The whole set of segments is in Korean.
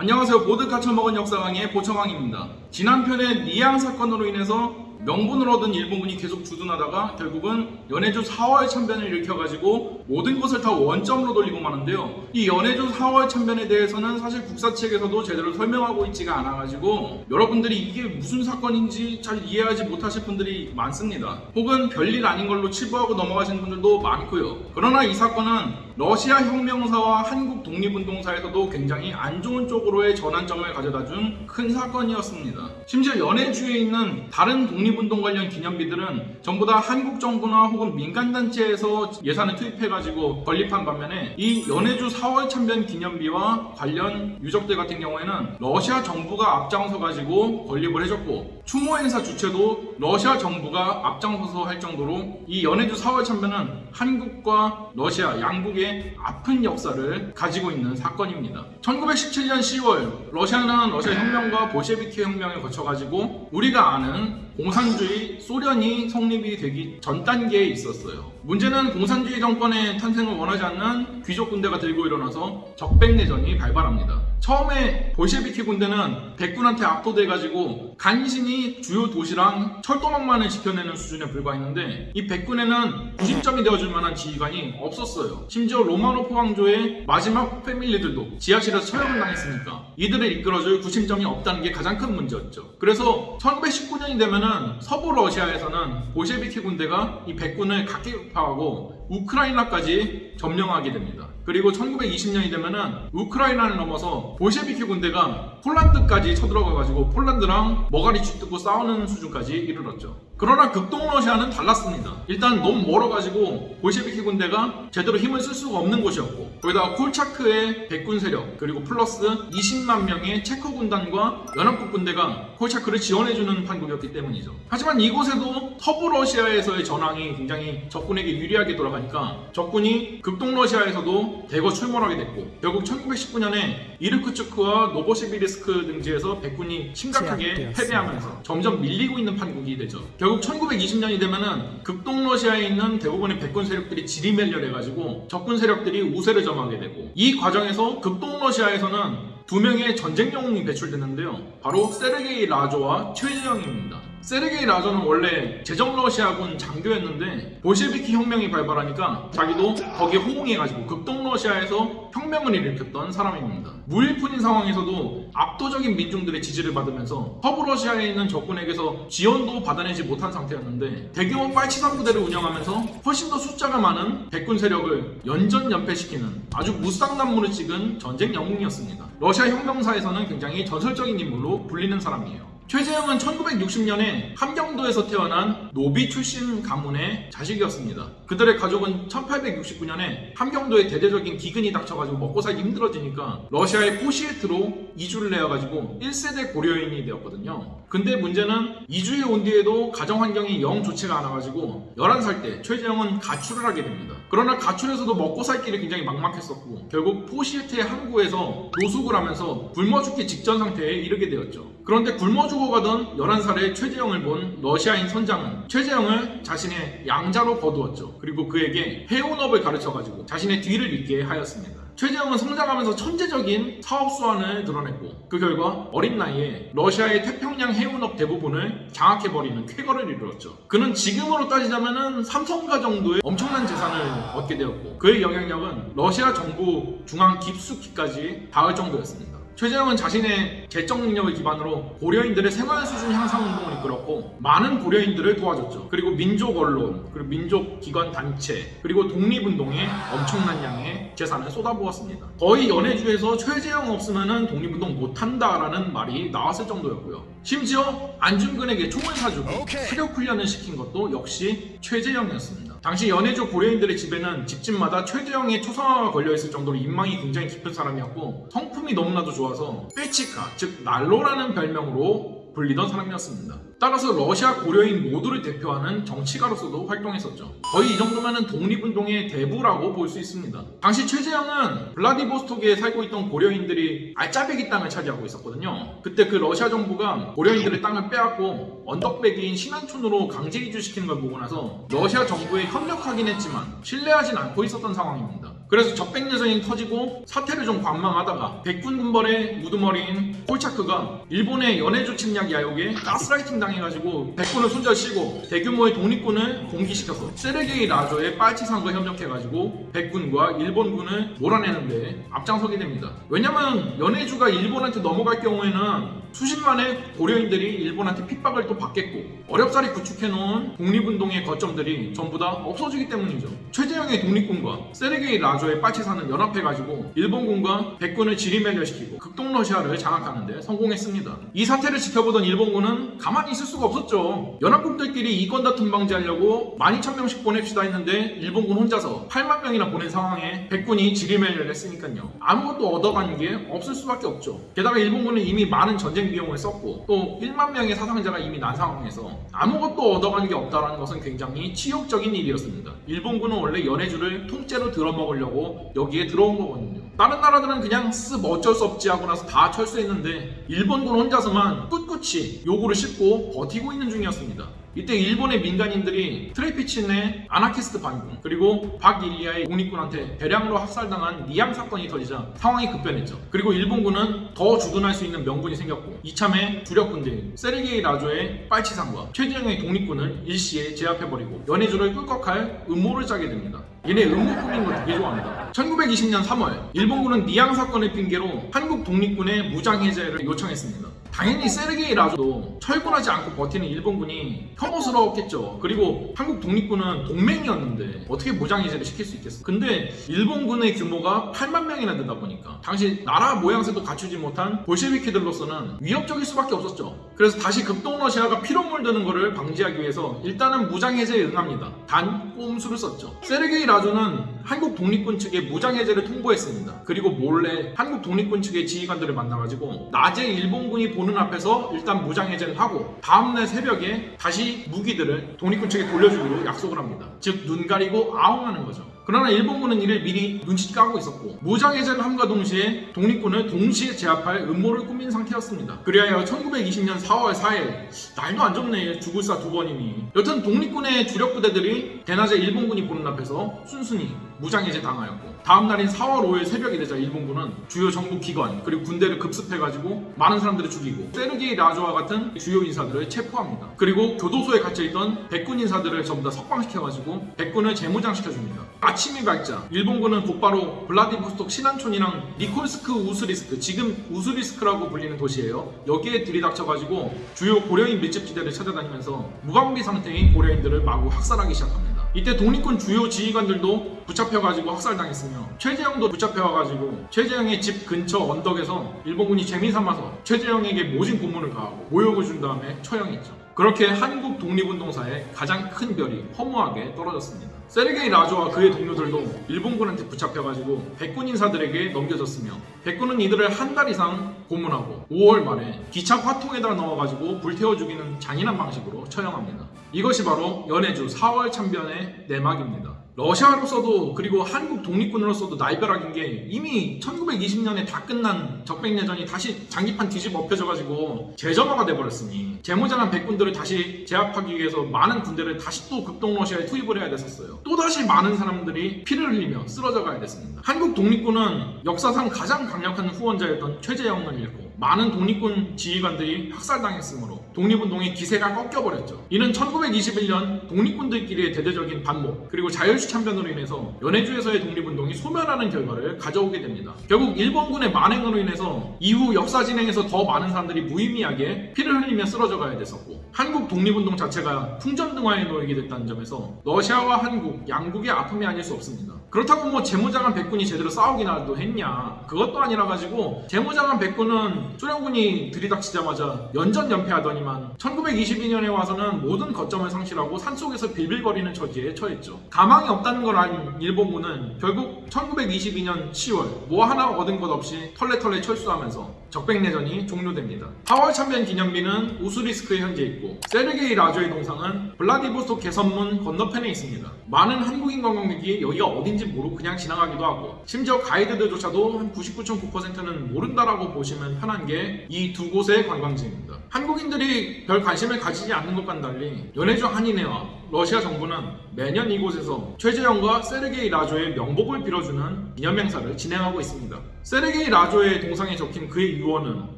안녕하세요. 보드카 처먹은 역사강의 보청왕입니다. 지난 편에 니양 사건으로 인해서 명분을 얻은 일본군이 계속 주둔하다가 결국은 연해주 4월 참변을 일으켜가지고 모든 것을 다 원점으로 돌리고 마는데요. 이 연해주 4월 참변에 대해서는 사실 국사 책에서도 제대로 설명하고 있지가 않아가지고 여러분들이 이게 무슨 사건인지 잘 이해하지 못하실 분들이 많습니다. 혹은 별일 아닌 걸로 치부하고 넘어가시는 분들도 많고요. 그러나 이 사건은 러시아 혁명사와 한국 독립운동사에서도 굉장히 안 좋은 쪽으로의 전환점을 가져다 준 큰 사건이었습니다. 심지어 연해주에 있는 다른 독립운동 관련 기념비들은 전부 다 한국 정부나 혹은 민간단체에서 예산을 투입해가지고 건립한 반면에 이 연해주 4월 참변 기념비와 관련 유적들 같은 경우에는 러시아 정부가 앞장서 가지고 건립을 해줬고 추모 행사 주최도 러시아 정부가 앞장서서 할 정도로 이 연해주 4월 참변은 한국과 러시아 양국의 아픈 역사를 가지고 있는 사건입니다. 1917년 10월 러시아는 러시아 혁명과 볼셰비키 혁명을 거쳐가지고 우리가 아는 공산주의 소련이 성립이 되기 전 단계에 있었어요. 문제는 공산주의 정권의 탄생을 원하지 않는 귀족 군대가 들고 일어나서 적백내전이 발발합니다. 처음에 볼셰비키 군대는 백군한테 압도돼 가지고 간신히 주요 도시랑 철도망만을 지켜내는 수준에 불과했는데 이 백군에는 구심점이 되어줄 만한 지휘관이 없었어요. 심지어 로마노프 왕조의 마지막 패밀리들도 지하실에서 처형을 당했으니까 이들을 이끌어줄 구심점이 없다는 게 가장 큰 문제였죠. 그래서 1919년이 되면 은 서부 러시아에서는 볼셰비키 군대가 이 백군을 각개격파하고 우크라이나까지 점령하게 됩니다. 그리고 1920년이 되면은 우크라이나를 넘어서 볼셰비키 군대가 폴란드까지 쳐들어가가지고 폴란드랑 머가리 쥐뜯고 싸우는 수준까지 이르렀죠. 그러나 극동 러시아는 달랐습니다. 일단 너무 멀어가지고 볼셰비키 군대가 제대로 힘을 쓸 수가 없는 곳이었고 거기다가 콜차크의 백군 세력 그리고 플러스 20만 명의 체코 군단과 연합국 군대가 콜차크를 지원해주는 판국이었기 때문이죠. 하지만 이곳에도 서부 러시아에서의 전황이 굉장히 적군에게 유리하게 돌아가니까 적군이 극동 러시아에서도 대거 출몰하게 됐고 결국 1919년에 이르쿠츠크와 노보시비르스크 등지에서 백군이 심각하게. 패배하면서 점점 밀리고 있는 판국이 되죠. 결국 1920년이 되면은 극동 러시아에 있는 대부분의 백군 세력들이 지리멸렬해가지고 적군 세력들이 우세를 점하게 되고 이 과정에서 극동 러시아에서는 두 명의 전쟁 영웅이 배출되는데요. 바로 세르게이 라조와 최재형입니다. 세르게이 라조는 원래 제정 러시아군 장교였는데 볼셰비키 혁명이 발발하니까 자기도 거기에 호응해가지고 극동 러시아에서 혁명을 일으켰던 사람입니다. 무일푼인 상황에서도 압도적인 민중들의 지지를 받으면서 서부 러시아에 있는 적군에게서 지원도 받아내지 못한 상태였는데 대규모 빨치산 부대를 운영하면서 훨씬 더 숫자가 많은 백군 세력을 연전 연패시키는 아주 무쌍난무를 찍은 전쟁 영웅이었습니다. 러시아 혁명사에서는 굉장히 전설적인 인물로 불리는 사람이에요. 최재형은 1960년에 함경도에서 태어난 노비 출신 가문의 자식이었습니다. 그들의 가족은 1869년에 함경도에 대대적인 기근이 닥쳐가지고 먹고 살기 힘들어지니까 러시아의 포시에트로 이주를 해가지고 1세대 고려인이 되었거든요. 근데 문제는 이주에 온 뒤에도 가정 환경이 영 좋지가 않아가지고 11살 때 최재형은 가출을 하게 됩니다. 그러나 가출에서도 먹고 살 길이 굉장히 막막했었고 결국 포시에트의 항구에서 노숙을 하면서 굶어 죽기 직전 상태에 이르게 되었죠. 그런데 굶어 죽 어가던 11살의 최재형을 본 러시아인 선장은 최재형을 자신의 양자로 거두었죠. 그리고 그에게 해운업을 가르쳐가지고 자신의 뒤를 잇게 하였습니다. 최재형은 성장하면서 천재적인 사업 수완을 드러냈고 그 결과 어린 나이에 러시아의 태평양 해운업 대부분을 장악해버리는 쾌거를 이루었죠. 그는 지금으로 따지자면 삼성가 정도의 엄청난 재산을 얻게 되었고 그의 영향력은 러시아 정부 중앙 깊숙이까지 닿을 정도였습니다. 최재형은 자신의 재정 능력을 기반으로 고려인들의 생활 수준 향상 운동을 이끌었고 많은 고려인들을 도와줬죠. 그리고 민족 언론, 그리고 민족 기관 단체, 그리고 독립운동에 엄청난 양의 재산을 쏟아부었습니다. 거의 연해주에서 최재형 없으면 독립운동 못한다라는 말이 나왔을 정도였고요. 심지어 안중근에게 총을 사주고 사격 훈련을 시킨 것도 역시 최재형이었습니다. 당시 연해주 고려인들의 집에는 집집마다 최재형의 초상화가 걸려있을 정도로 인망이 굉장히 깊은 사람이었고 성품이 너무나도 좋아서 빼치카, 즉 난로라는 별명으로 불리던 사람이었습니다. 따라서 러시아 고려인 모두를 대표하는 정치가로서도 활동했었죠. 거의 이 정도면 독립운동의 대부라고 볼 수 있습니다. 당시 최재형은 블라디보스토크에 살고 있던 고려인들이 알짜배기 땅을 차지하고 있었거든요. 그때 그 러시아 정부가 고려인들의 땅을 빼앗고 언덕배기인 신안촌으로 강제 이주시키는 걸 보고 나서 러시아 정부에 협력하긴 했지만 신뢰하진 않고 있었던 상황입니다. 그래서 적백내전이 터지고 사태를 좀 관망하다가 백군 군벌의 우두머리인 콜차크가 일본의 연해주 침략 야욕에 가스라이팅 당해가지고 백군을 손절시고 대규모의 독립군을 공기시켜서 세르게이 라조의 빨치산과 협력해가지고 백군과 일본군을 몰아내는데 앞장서게 됩니다. 왜냐면 연해주가 일본한테 넘어갈 경우에는 수십만의 고려인들이 일본한테 핍박을 또 받겠고 어렵사리 구축해놓은 독립운동의 거점들이 전부 다 없어지기 때문이죠. 최재형의 독립군과 세르게이 라조 의 빨치산은 연합해가지고 일본군과 백군을 지리멸렬시키고 극동러시아를 장악하는데 성공했습니다. 이 사태를 지켜보던 일본군은 가만히 있을 수가 없었죠. 연합국들끼리 이권 다툼 방지하려고 12,000명씩 보냅시다 했는데 일본군 혼자서 8만 명이나 보낸 상황에 백군이 지리멸렬했으니까요. 아무것도 얻어가는 게 없을 수밖에 없죠. 게다가 일본군은 이미 많은 전쟁 비용을 썼고 또 1만 명의 사상자가 이미 난 상황에서 아무것도 얻어가는 게 없다는 것은 굉장히 치욕적인 일이었습니다. 일본군은 원래 연해주를 통째로 들어먹으려고 여기에 들어온 거거든요. 다른 나라들은 그냥 쓱 어쩔 수 없지 하고 나서 다 철수했는데 일본군 혼자서만 꿋꿋이 요구를 싣고 버티고 있는 중이었습니다. 이때 일본의 민간인들이 트레피친의 아나키스트 반군 그리고 박일리아의 독립군한테 대량으로 학살당한 니암 사건이 터지자 상황이 급변했죠. 그리고 일본군은 더 주둔할 수 있는 명분이 생겼고 이참에 주력군들인 세르게이 라조의 빨치산과 최재형의 독립군을 일시에 제압해버리고 연해주를 꿀꺽할 음모를 짜게 됩니다. 얘네 음모 꾸민 거 되게 좋아합니다. 1920년 3월 일본군은 니양 사건을 핑계로 한국 독립군의 무장 해제를 요청했습니다. 당연히 세르게이 라조도 철군하지 않고 버티는 일본군이 혐오스러웠겠죠. 그리고 한국 독립군은 동맹이었는데 어떻게 무장 해제를 시킬 수 있겠어? 근데 일본군의 규모가 8만 명이나 된다 보니까 당시 나라 모양새도 갖추지 못한 볼셰비키들로서는 위협적일 수밖에 없었죠. 그래서 다시 극동러시아가 피로 물 드는 것을 방지하기 위해서 일단은 무장 해제에 응합니다. 단 꼼수를 썼죠. 세르게이 라조는 한국 독립군 측에 무장 해제를 통보했습니다. 그리고 몰래 한국 독립군 측의 지휘관들을 만나가지고 낮에 일본군이 보는 앞에서 일단 무장 해제를 하고 다음날 새벽에 다시 무기들을 독립군 측에 돌려주기로 약속을 합니다. 즉 눈 가리고 아웅하는 거죠. 그러나 일본군은 이를 미리 눈치 까고 있었고 무장 해제를 함과 동시에 독립군을 동시에 제압할 음모를 꾸민 상태였습니다. 그리하여 1920년 4월 4일 날도 안 좋네 죽을사 두 번이니 여튼 독립군의 주력 부대들이 대낮에 일본군이 보는 앞에서 순순히 무장 해제 당하였고 다음 날인 4월 5일 새벽이 되자 일본군은 주요 정부 기관 그리고 군대를 급습해가지고 많은 사람들을 죽이고 세르게이 라조와 같은 주요 인사들을 체포합니다. 그리고 교도소에 갇혀있던 백군 인사들을 전부 다 석방시켜가지고 백군을 재무장시켜줍니다. 아침이 밝자 일본군은 곧바로 블라디보스톡 신안촌이랑 니콜스크 우스리스크 지금 우스리스크라고 불리는 도시예요. 여기에 들이닥쳐가지고 주요 고려인 밀집지대를 찾아다니면서 무방비 상태인 고려인들을 마구 학살하기 시작합니다. 이때 독립군 주요 지휘관들도 붙잡혀가지고 학살당했으며 최재형도 붙잡혀가지고 최재형의 집 근처 언덕에서 일본군이 재미삼아서 최재형에게 모진 고문을 가하고 모욕을 준 다음에 처형했죠. 그렇게 한국 독립운동사에 가장 큰 별이 허무하게 떨어졌습니다. 세르게이 라조와 그의 동료들도 일본군한테 붙잡혀가지고 백군 인사들에게 넘겨졌으며 백군은 이들을 한 달 이상 고문하고 5월 말에 기차 화통에다 넣어가지고 불태워 죽이는 잔인한 방식으로 처형합니다. 이것이 바로 연해주 4월 참변의 내막입니다. 러시아로서도 그리고 한국 독립군으로서도 날벼락인 게 이미 1920년에 다 끝난 적백내전이 다시 장기판 뒤집어 엎혀져가지고 재점화가 돼버렸으니 재무장한 백군들을 다시 제압하기 위해서 많은 군대를 다시 또 극동 러시아에 투입을 해야 됐었어요. 또다시 많은 사람들이 피를 흘리며 쓰러져 가야 됐습니다. 한국 독립군은 역사상 가장 강력한 후원자였던 최재형을 잃고 많은 독립군 지휘관들이 학살당했으므로 독립운동의 기세가 꺾여버렸죠. 이는 1921년 독립군들끼리의 대대적인 반목 그리고 자율시 참변으로 인해서 연해주에서의 독립운동이 소멸하는 결과를 가져오게 됩니다. 결국 일본군의 만행으로 인해서 이후 역사 진행에서 더 많은 사람들이 무의미하게 피를 흘리며 쓰러져 가야 됐었고 한국 독립운동 자체가 풍전등화에 놓이게 됐다는 점에서 러시아와 한국 양국의 아픔이 아닐 수 없습니다. 그렇다고 뭐 재무장한 백군이 제대로 싸우기나도 했냐 그것도 아니라 가지고 재무장한 백군은 소련군이 들이닥치자마자 연전 연패하더니만 1922년에 와서는 모든 거점을 상실하고 산속에서 빌빌거리는 처지에 처했죠. 가망이 없다는 걸 안 일본군은 결국 1922년 10월 뭐 하나 얻은 것 없이 털레털레 철수하면서 적백내전이 종료됩니다. 4월 참변 기념비는 우스리스크에 현재 있고 세르게이 라조의 동상은 블라디보스토크 개선문 건너편에 있습니다. 많은 한국인 관광객이 여기가 어딘지 모르고 그냥 지나가기도 하고 심지어 가이드들조차도 한 99.9%는 모른다라고 보시면 편한 게 이 두 곳의 관광지입니다. 한국인들이 별 관심을 가지지 않는 것과는 달리 연해주 한인회와 러시아 정부는 매년 이곳에서 최재형과 세르게이 라조의 명복을 빌어주는 기념행사를 진행하고 있습니다. 세르게이 라조의 동상에 적힌 그의 유언은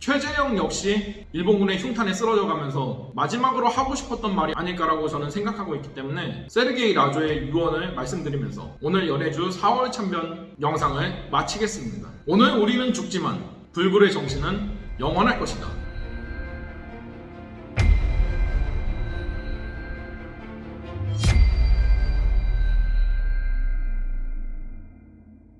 최재형 역시 일본군의 흉탄에 쓰러져 가면서 마지막으로 하고 싶었던 말이 아닐까라고 저는 생각하고 있기 때문에 세르게이 라조의 유언을 말씀드리면서 오늘 연해주 4월 참변 영상을 마치겠습니다. 오늘 우리는 죽지만 불굴의 정신은 영원할 것이다.